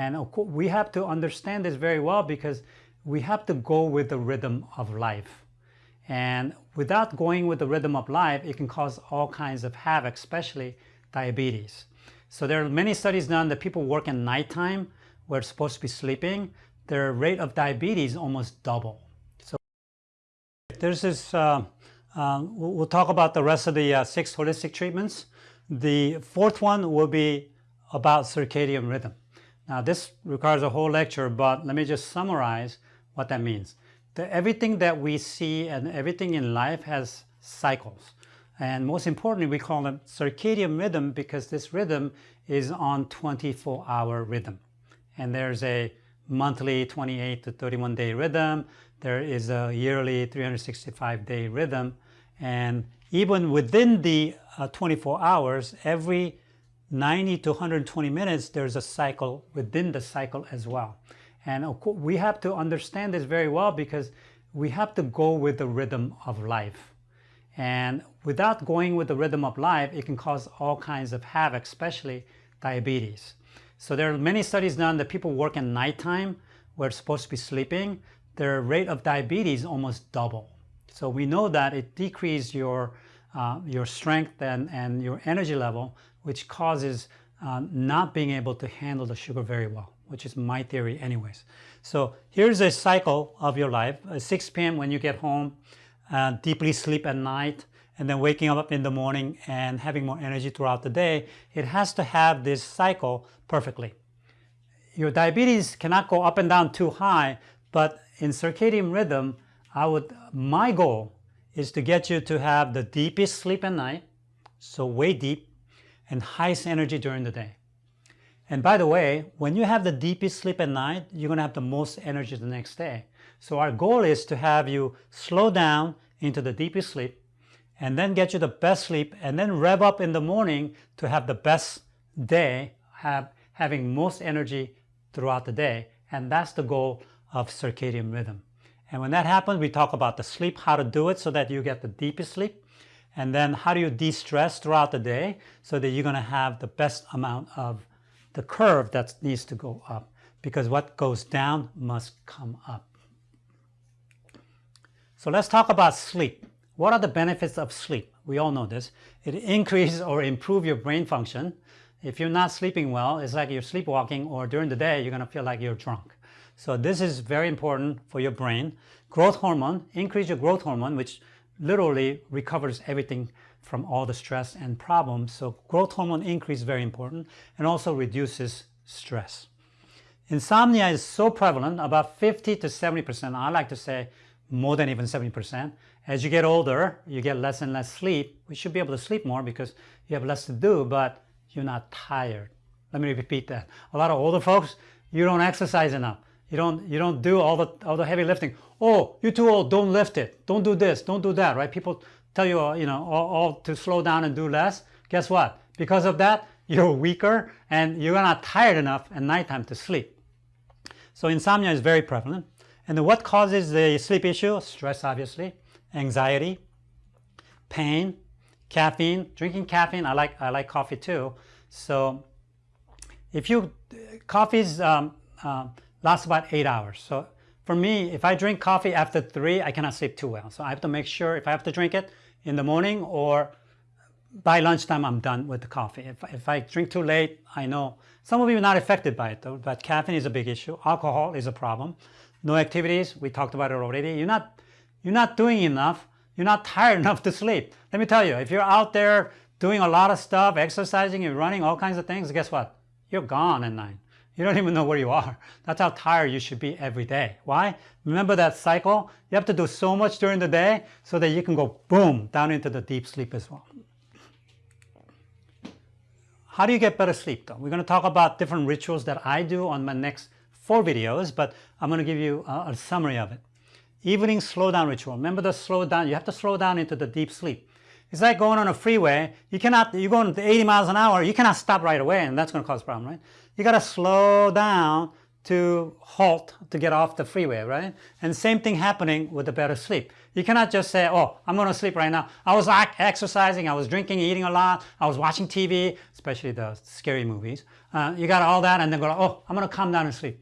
And we have to understand this very well because we have to go with the rhythm of life. And without going with the rhythm of life, it can cause all kinds of havoc, especially diabetes. So there are many studies done that people work at nighttime where it's supposed to be sleeping, their rate of diabetes almost double. So there's this, uh, uh, we'll talk about the rest of the uh, six holistic treatments. The fourth one will be about circadian rhythm. Now this requires a whole lecture, but let me just summarize what that means. The, everything that we see and everything in life has cycles. And most importantly, we call them circadian rhythm because this rhythm is on 24-hour rhythm. And there's a monthly 28 to 31 day rhythm. There is a yearly 365 day rhythm. And even within the uh, 24 hours, every 90 to 120 minutes, there's a cycle within the cycle as well. And we have to understand this very well because we have to go with the rhythm of life. And without going with the rhythm of life, it can cause all kinds of havoc, especially diabetes. So there are many studies done that people work at nighttime where it's supposed to be sleeping, their rate of diabetes almost double. So we know that it decreases your, uh, your strength and, and your energy level which causes uh, not being able to handle the sugar very well, which is my theory anyways. So here's a cycle of your life, 6 p.m. when you get home, uh, deeply sleep at night, and then waking up in the morning and having more energy throughout the day, it has to have this cycle perfectly. Your diabetes cannot go up and down too high, but in circadian rhythm, I would, my goal is to get you to have the deepest sleep at night, so way deep, and highest energy during the day. And by the way, when you have the deepest sleep at night, you're going to have the most energy the next day. So our goal is to have you slow down into the deepest sleep and then get you the best sleep and then rev up in the morning to have the best day, have, having most energy throughout the day. And that's the goal of circadian rhythm. And when that happens, we talk about the sleep, how to do it so that you get the deepest sleep and then how do you de-stress throughout the day so that you're going to have the best amount of the curve that needs to go up because what goes down must come up. So let's talk about sleep. What are the benefits of sleep? We all know this. It increases or improve your brain function. If you're not sleeping well, it's like you're sleepwalking or during the day, you're going to feel like you're drunk. So this is very important for your brain. Growth hormone, increase your growth hormone, which literally recovers everything from all the stress and problems. So growth hormone increase is very important and also reduces stress. Insomnia is so prevalent, about 50 to 70%, I like to say more than even 70%. As you get older, you get less and less sleep. We should be able to sleep more because you have less to do, but you're not tired. Let me repeat that. A lot of older folks, you don't exercise enough. You don't, you don't do all the, all the heavy lifting. Oh, you're too old, don't lift it. Don't do this, don't do that, right? People tell you, you know, all, all to slow down and do less. Guess what? Because of that, you're weaker and you're not tired enough at nighttime to sleep. So insomnia is very prevalent. And what causes the sleep issue? Stress, obviously, anxiety, pain, caffeine. Drinking caffeine, I like, I like coffee too. So if you, coffee's um, uh, lasts about eight hours. So for me, if I drink coffee after three, I cannot sleep too well. So I have to make sure if I have to drink it in the morning or by lunchtime, I'm done with the coffee. If, if I drink too late, I know some of you are not affected by it though, but caffeine is a big issue. Alcohol is a problem. No activities, we talked about it already. You're not, you're not doing enough. You're not tired enough to sleep. Let me tell you, if you're out there doing a lot of stuff, exercising and running, all kinds of things, guess what? You're gone at night. You don't even know where you are. That's how tired you should be every day. Why? Remember that cycle? You have to do so much during the day so that you can go boom down into the deep sleep as well. How do you get better sleep though? We're going to talk about different rituals that I do on my next four videos, but I'm going to give you a, a summary of it. Evening slow down ritual. Remember the slow down, you have to slow down into the deep sleep. It's like going on a freeway. You cannot, you're going 80 miles an hour, you cannot stop right away and that's going to cause a problem, right? You got to slow down to halt to get off the freeway, right? And same thing happening with the better sleep. You cannot just say, oh, I'm going to sleep right now. I was exercising, I was drinking, eating a lot, I was watching TV, especially the scary movies. Uh, you got all that and then go, oh, I'm going to calm down and sleep.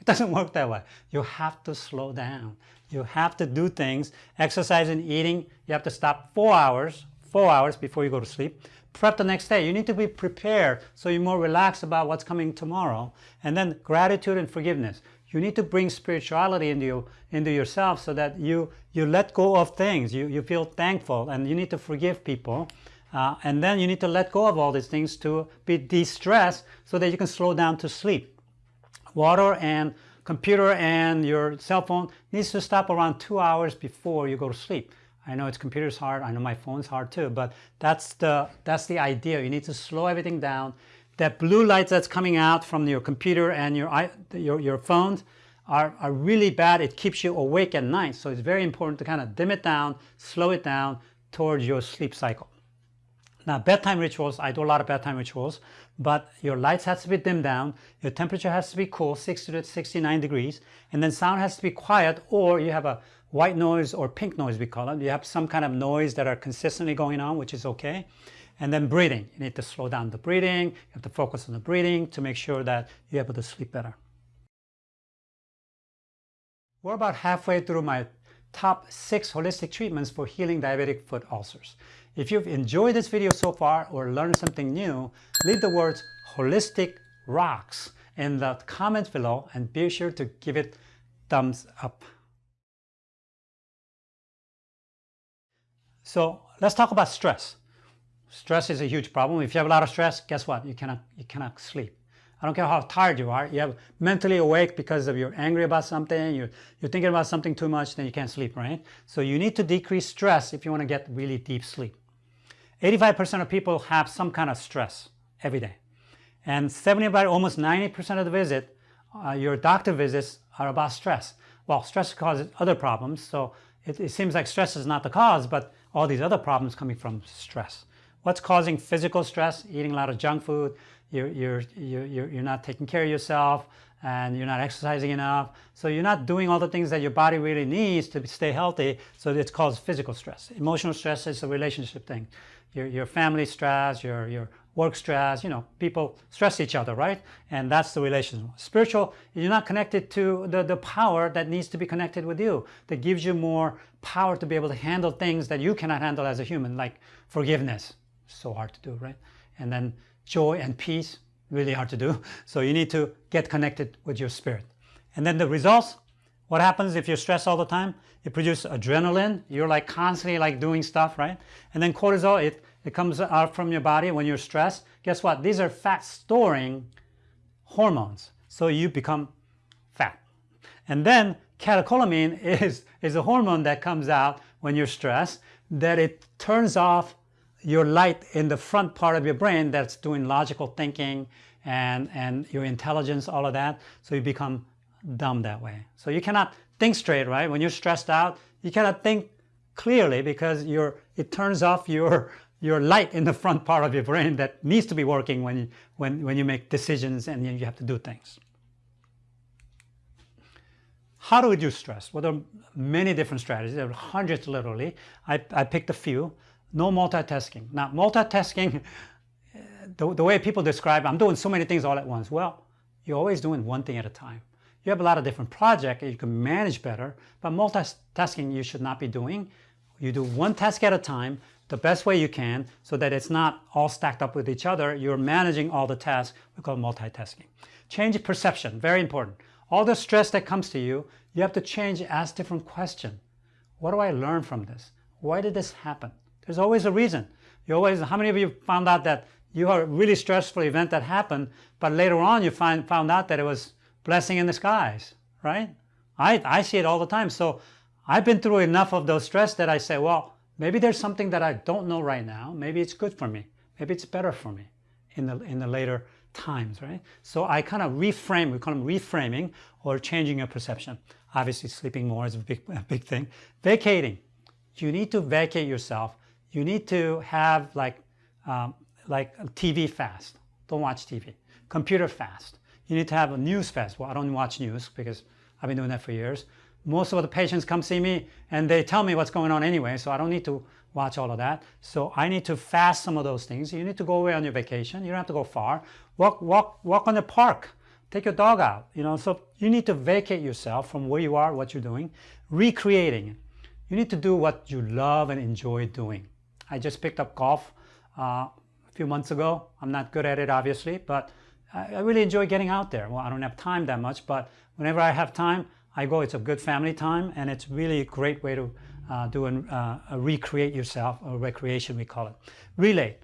It doesn't work that way. You have to slow down. You have to do things, exercise and eating. You have to stop four hours, four hours before you go to sleep prep the next day. You need to be prepared so you're more relaxed about what's coming tomorrow. And then gratitude and forgiveness. You need to bring spirituality into, you, into yourself so that you, you let go of things. You, you feel thankful and you need to forgive people. Uh, and then you need to let go of all these things to be de-stressed so that you can slow down to sleep. Water and computer and your cell phone needs to stop around two hours before you go to sleep. I know it's computer's hard. I know my phone's hard too, but that's the, that's the idea. You need to slow everything down. That blue light that's coming out from your computer and your, your, your phones are, are really bad. It keeps you awake at night. So it's very important to kind of dim it down, slow it down towards your sleep cycle. Now, bedtime rituals, I do a lot of bedtime rituals, but your lights has to be dimmed down, your temperature has to be cool, 60 to 69 degrees, and then sound has to be quiet, or you have a white noise or pink noise, we call it. You have some kind of noise that are consistently going on, which is okay. And then breathing. You need to slow down the breathing. You have to focus on the breathing to make sure that you're able to sleep better. We're about halfway through my top six holistic treatments for healing diabetic foot ulcers. If you've enjoyed this video so far or learned something new, leave the words holistic rocks in the comments below and be sure to give it thumbs up. So let's talk about stress. Stress is a huge problem. If you have a lot of stress, guess what? You cannot, you cannot sleep. I don't care how tired you are. You have mentally awake because of you're angry about something, you're, you're thinking about something too much, then you can't sleep, right? So you need to decrease stress if you want to get really deep sleep. 85% of people have some kind of stress every day. And 70 about almost 90% of the visit, uh, your doctor visits are about stress. Well, stress causes other problems, so it, it seems like stress is not the cause, but all these other problems coming from stress. What's causing physical stress? Eating a lot of junk food, you're, you're, you're, you're not taking care of yourself, and you're not exercising enough. So you're not doing all the things that your body really needs to stay healthy. So it's called physical stress. Emotional stress is a relationship thing. Your, your family stress, your, your work stress, you know, people stress each other, right? And that's the relationship. Spiritual, you're not connected to the, the power that needs to be connected with you, that gives you more power to be able to handle things that you cannot handle as a human, like forgiveness. So hard to do, right? And then joy and peace, really hard to do. So you need to get connected with your spirit. And then the results, what happens if you're stressed all the time? You produce adrenaline. You're like constantly like doing stuff, right? And then cortisol, it it comes out from your body when you're stressed. Guess what? These are fat storing hormones. So you become fat. And then catecholamine is, is a hormone that comes out when you're stressed that it turns off your light in the front part of your brain that's doing logical thinking and, and your intelligence, all of that. So you become dumb that way. So you cannot think straight, right? When you're stressed out, you cannot think clearly because you're, it turns off your your light in the front part of your brain that needs to be working when you, when, when you make decisions and you have to do things. How do we reduce stress? Well, there are many different strategies. There are hundreds literally. I, I picked a few. No multitasking. Now, multitasking, the, the way people describe, I'm doing so many things all at once. Well, you're always doing one thing at a time. You have a lot of different projects you can manage better, but multitasking you should not be doing. You do one task at a time, the best way you can so that it's not all stacked up with each other. You're managing all the tasks. We call multitasking. Change perception, very important. All the stress that comes to you, you have to change, ask different question. What do I learn from this? Why did this happen? There's always a reason. You always, how many of you found out that you had a really stressful event that happened, but later on you find, found out that it was blessing in disguise, right? I, I see it all the time. So I've been through enough of those stress that I say, well, Maybe there's something that I don't know right now. Maybe it's good for me. Maybe it's better for me in the, in the later times, right? So I kind of reframe, we call them reframing or changing your perception. Obviously sleeping more is a big, a big thing. Vacating, you need to vacate yourself. You need to have like, um, like TV fast. Don't watch TV. Computer fast. You need to have a news fast. Well, I don't watch news because I've been doing that for years. Most of the patients come see me and they tell me what's going on anyway, so I don't need to watch all of that. So I need to fast some of those things. You need to go away on your vacation. You don't have to go far. Walk, walk, walk on the park. Take your dog out. You know, so you need to vacate yourself from where you are, what you're doing, recreating. You need to do what you love and enjoy doing. I just picked up golf uh, a few months ago. I'm not good at it, obviously, but I, really enjoy getting out there. Well, I don't have time that much, but whenever I have time, I go. It's a good family time, and it's really a great way to uh, do an, uh, recreate yourself, or recreation we call it. Relate.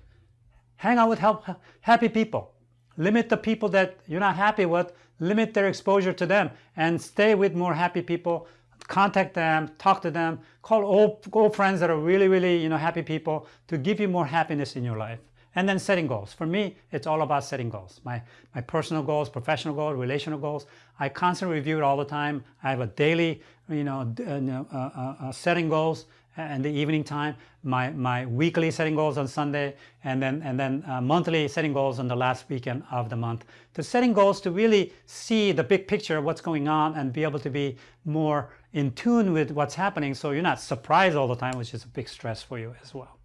Hang out with help, happy people. Limit the people that you're not happy with, limit their exposure to them, and stay with more happy people. Contact them, talk to them, call old, old friends that are really, really you know, happy people to give you more happiness in your life. And then setting goals. For me, it's all about setting goals. My, my personal goals, professional goals, relational goals. I constantly review it all the time. I have a daily, you know, uh, uh, uh, uh, setting goals in the evening time, my, my weekly setting goals on Sunday, and then, and then uh, monthly setting goals on the last weekend of the month. The setting goals to really see the big picture of what's going on and be able to be more in tune with what's happening so you're not surprised all the time, which is a big stress for you as well.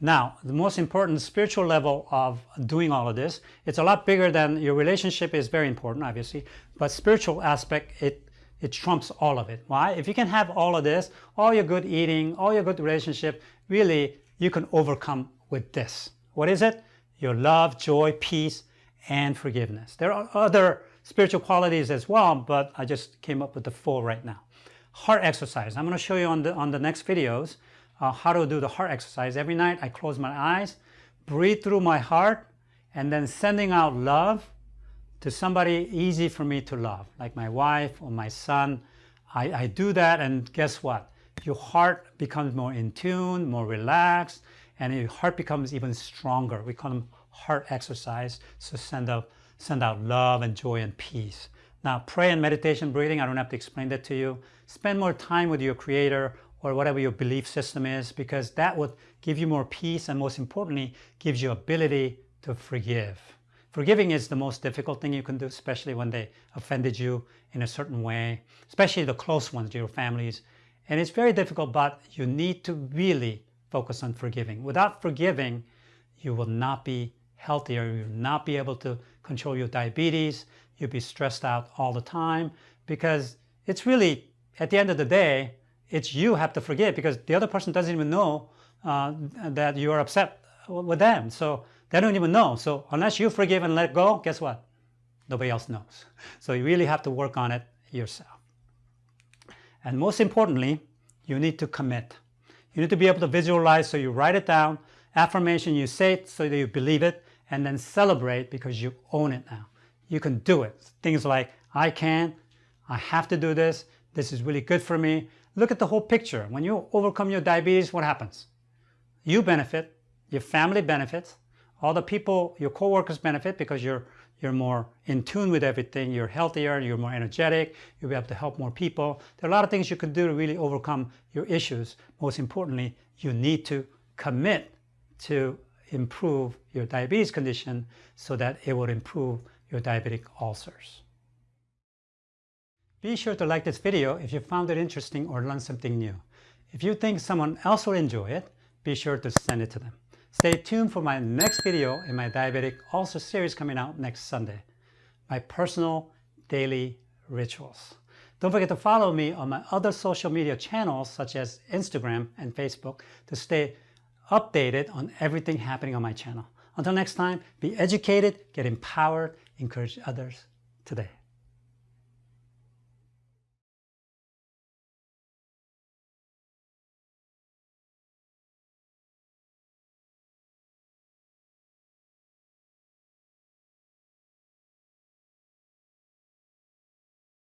Now, the most important spiritual level of doing all of this, it's a lot bigger than your relationship is very important, obviously, but spiritual aspect, it, it trumps all of it. Why? If you can have all of this, all your good eating, all your good relationship, really, you can overcome with this. What is it? Your love, joy, peace, and forgiveness. There are other spiritual qualities as well, but I just came up with the four right now. Heart exercise. I'm going to show you on the, on the next videos uh, how to do the heart exercise. Every night I close my eyes, breathe through my heart, and then sending out love to somebody easy for me to love, like my wife or my son. I, I do that and guess what? Your heart becomes more in tune, more relaxed, and your heart becomes even stronger. We call them heart exercise. So send out, send out love and joy and peace. Now, pray and meditation breathing, I don't have to explain that to you. Spend more time with your creator or whatever your belief system is because that would give you more peace and most importantly gives you ability to forgive. Forgiving is the most difficult thing you can do especially when they offended you in a certain way, especially the close ones, your families. And it's very difficult but you need to really focus on forgiving. Without forgiving you will not be healthier, you will not be able to control your diabetes, you'll be stressed out all the time because it's really at the end of the day it's you have to forgive because the other person doesn't even know uh, that you are upset with them. So they don't even know. So unless you forgive and let go, guess what? Nobody else knows. So you really have to work on it yourself. And most importantly, you need to commit. You need to be able to visualize, so you write it down. Affirmation, you say it so that you believe it, and then celebrate because you own it now. You can do it. Things like, I can, I have to do this, this is really good for me, Look at the whole picture. When you overcome your diabetes, what happens? You benefit, your family benefits, all the people, your coworkers benefit because you're you're more in tune with everything, you're healthier, you're more energetic, you'll be able to help more people. There are a lot of things you can do to really overcome your issues. Most importantly, you need to commit to improve your diabetes condition so that it will improve your diabetic ulcers. Be sure to like this video if you found it interesting or learned something new. If you think someone else will enjoy it, be sure to send it to them. Stay tuned for my next video in my Diabetic Ulcer series coming out next Sunday. My personal daily rituals. Don't forget to follow me on my other social media channels such as Instagram and Facebook to stay updated on everything happening on my channel. Until next time, be educated, get empowered, encourage others today.